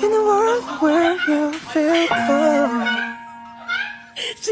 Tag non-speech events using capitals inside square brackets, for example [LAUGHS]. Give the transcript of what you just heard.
In a world where you feel calm [LAUGHS]